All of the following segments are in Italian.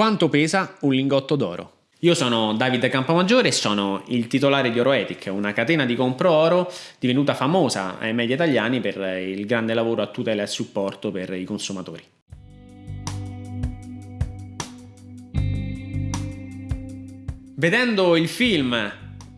Quanto pesa un lingotto d'oro? Io sono Davide Campomaggiore e sono il titolare di Oroetic, una catena di compro oro divenuta famosa ai media italiani per il grande lavoro a tutela e supporto per i consumatori. Vedendo il film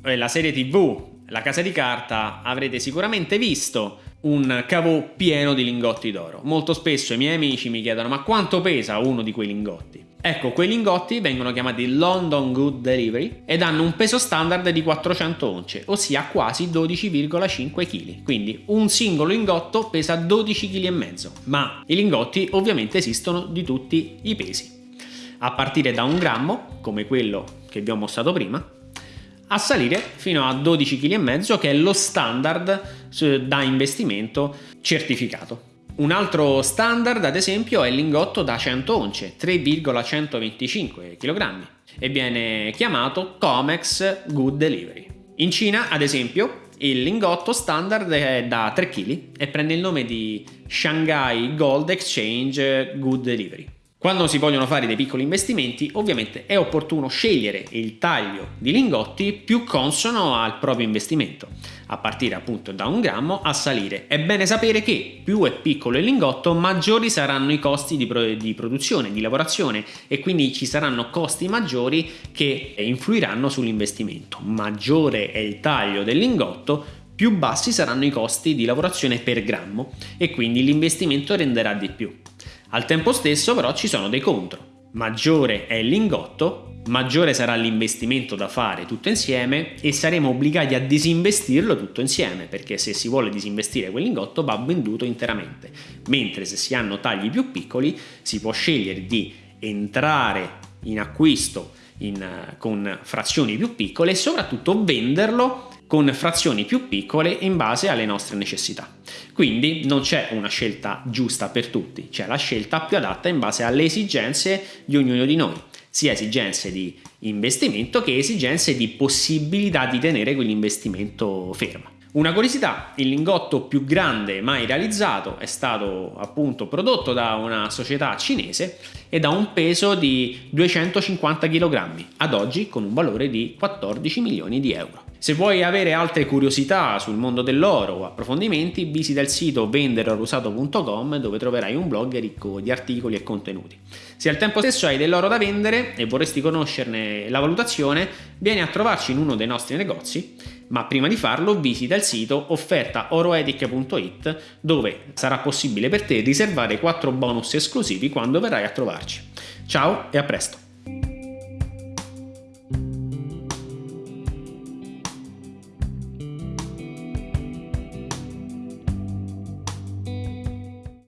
e la serie tv La Casa di Carta avrete sicuramente visto un cavò pieno di lingotti d'oro. Molto spesso i miei amici mi chiedono ma quanto pesa uno di quei lingotti? Ecco, quei lingotti vengono chiamati London Good Delivery ed hanno un peso standard di 400 once, ossia quasi 12,5 kg. Quindi un singolo lingotto pesa 12 kg. Ma i lingotti ovviamente esistono di tutti i pesi. A partire da un grammo, come quello che vi ho mostrato prima, a salire fino a 12 kg che è lo standard da investimento certificato. Un altro standard, ad esempio, è il lingotto da 100 once, 3,125 kg, e viene chiamato Comex Good Delivery. In Cina, ad esempio, il lingotto standard è da 3 kg e prende il nome di Shanghai Gold Exchange Good Delivery. Quando si vogliono fare dei piccoli investimenti, ovviamente è opportuno scegliere il taglio di lingotti più consono al proprio investimento, a partire appunto da un grammo a salire. È bene sapere che più è piccolo il lingotto, maggiori saranno i costi di, pro di produzione, di lavorazione e quindi ci saranno costi maggiori che influiranno sull'investimento. Maggiore è il taglio del lingotto, più bassi saranno i costi di lavorazione per grammo e quindi l'investimento renderà di più. Al tempo stesso però ci sono dei contro. Maggiore è il lingotto, maggiore sarà l'investimento da fare tutto insieme e saremo obbligati a disinvestirlo tutto insieme perché se si vuole disinvestire quel lingotto va venduto interamente mentre se si hanno tagli più piccoli si può scegliere di entrare in acquisto in, con frazioni più piccole e soprattutto venderlo con frazioni più piccole in base alle nostre necessità. Quindi non c'è una scelta giusta per tutti, c'è la scelta più adatta in base alle esigenze di ognuno di noi, sia esigenze di investimento che esigenze di possibilità di tenere quell'investimento fermo. Una curiosità, il lingotto più grande mai realizzato è stato appunto prodotto da una società cinese ed ha un peso di 250 kg, ad oggi con un valore di 14 milioni di euro. Se vuoi avere altre curiosità sul mondo dell'oro o approfondimenti, visita il sito venderorusato.com dove troverai un blog ricco di articoli e contenuti. Se al tempo stesso hai dell'oro da vendere e vorresti conoscerne la valutazione, vieni a trovarci in uno dei nostri negozi ma prima di farlo visita il sito offertaoroetic.it dove sarà possibile per te riservare 4 bonus esclusivi quando verrai a trovarci. Ciao e a presto!